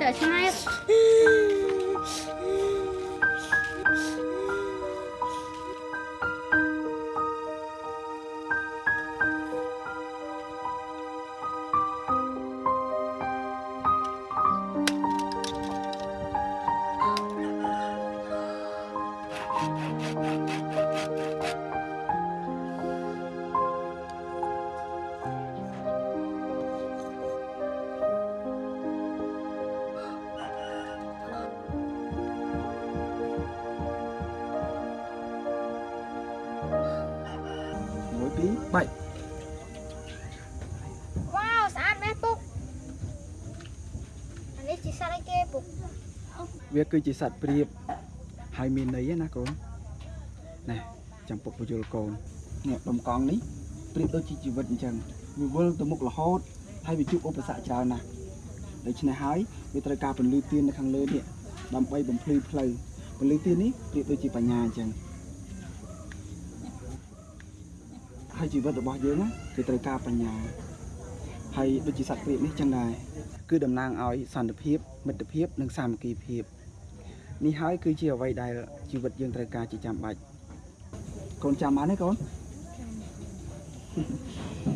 and the. បាច់វ៉ាវស្អាតណាស់ពុកអានេះជាសត្វអីគេពុកវាគឺជាសត្វព្រាបហើយមានន័យណាកូនណែចាំពុកបញ្យល់កូននេះដុំកង់នេះព្រាបដូចជាជីវិតអញ្ចឹងវាវិលទៅមុខរហូតហើយវាជួបឧបសគ្គច្រើនណាស់ដូច្នេះហើយវាត្រូវការពន្លឺទៀននៅខាងលើនេះដើម្បីបំភ្លឺផ្លូវពន្លឺទៀននេះប្រៀបដូចជាបញ្ញាអញ្ចឹង ហើយជីវិតរបស់យើងណាគឺត្រូវការបញ្ញាហើយដូចជាសត្វព្រាបនេះចឹងដែរគឺតំណាងឲ្យសន្តិភាព មិត្តភាព និងសាមគ្គីភាពនេះហើយគឺជាអ្វីដែលជីវិតយើងត្រូវការជាចាំបាច់កូនចាំបានទេកូនអូ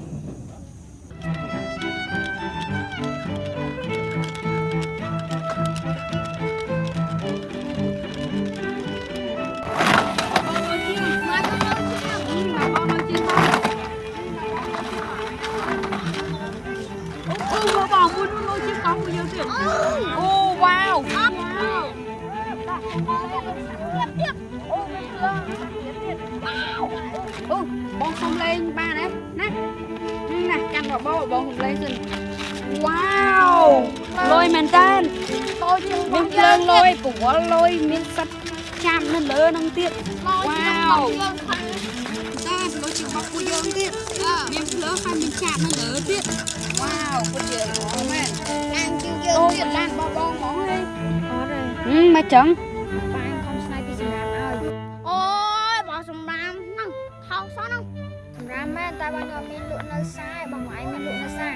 មួយជាកង់មួយយើងទៀតអូវ៉ាវអូមានភ្លើងអូបងសុំលេងបានទេណានេះណាកាន់បបោបងសុំលេងសិនវ៉ាវលយមែនតើតូចជាងមានភ្លើងលយប្រវល់លយមានសិតចាំនៅលើនឹងទៀតវ៉ាវយើងខាងតែលយជាបបពួកយើងទៀតមានភ្លើងហើយមានចាក់នៅលើទៀតវ៉ាវពិតជាល្អមែន មមកចឹងបានខំស្នៃពីសម្រាប់ឲ្យអូយបងសម្រាមហ្នឹងថោកសោះហ្នឹងសម្រាមមែនតែបងខ្ញុំមានលក់នៅសាយបងឯងមានលក់នៅសា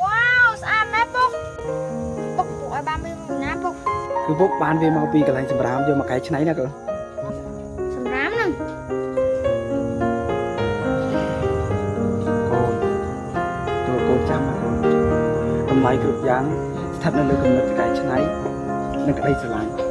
វ៉ាវស្អាតណាស់ពុកពុកពុកឲ្យបានមានណាពុកគឺពុកបានវាមកពីកន្លែងសម្រាមយកមកកែច្នៃណាកូនសម្រាមហ្នឹងកូនចូលកូនចាំណាកូនតម្លៃគ្រប់យ៉ាងស្ថិតនៅលើគំនិតកែច្នៃនិងក្តីស្រឡាញ់